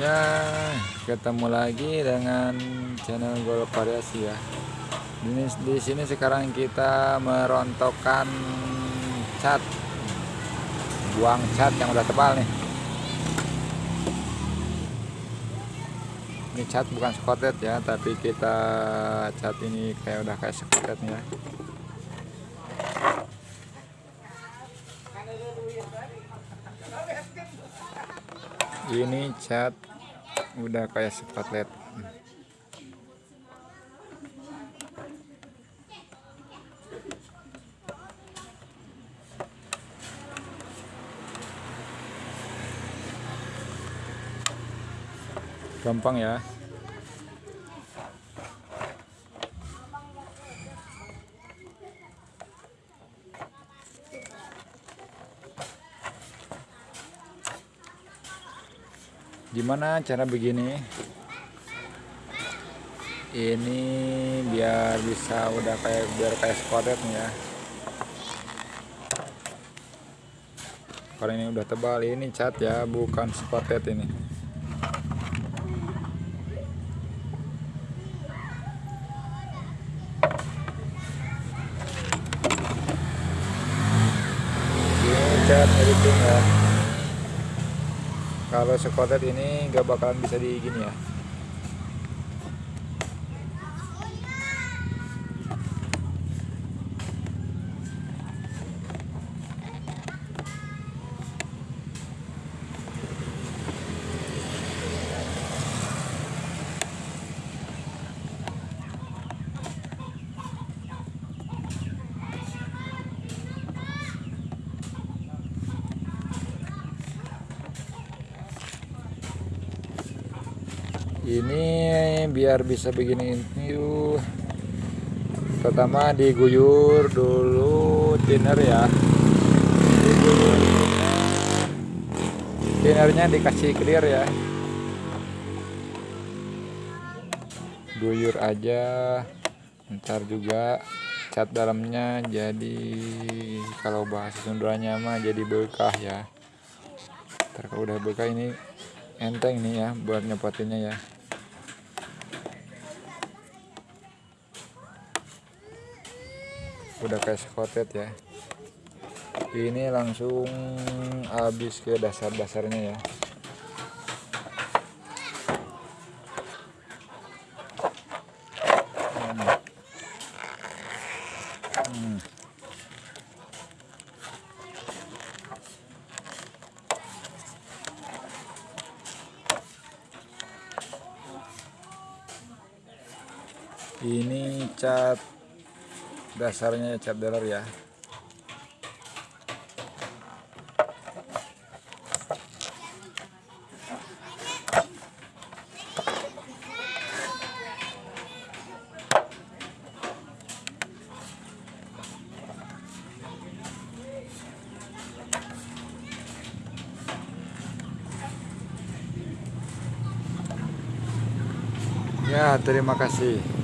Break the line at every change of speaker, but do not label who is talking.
Ya, ketemu lagi dengan channel Golf Variasi ya. Di, di sini sekarang kita merontokkan cat, buang cat yang udah tebal nih. Ini cat bukan skotet ya, tapi kita cat ini kayak udah kayak skotet ya. Ini cat udah kayak spotlight gampang ya gimana cara begini? Ini biar bisa udah kayak biar kayak spotted ya. Kalau ini udah tebal ini cat ya bukan spotted ini. Ini cat editing ya kalau sekotet ini nggak bakalan bisa di gini ya ini biar bisa begini. Yuk. Pertama diguyur dulu thinner ya. Thinnernya dikasih clear ya. Guyur aja. Ntar juga cat dalamnya jadi kalau bahasa Sundanya mah jadi berkah ya. Ntar kalau udah berkah ini enteng nih ya buat nyepotinnya ya udah kayak skotet ya. Ini langsung habis ke dasar-dasarnya ya. Ini cat dasarnya cat dealer ya Ya, terima kasih.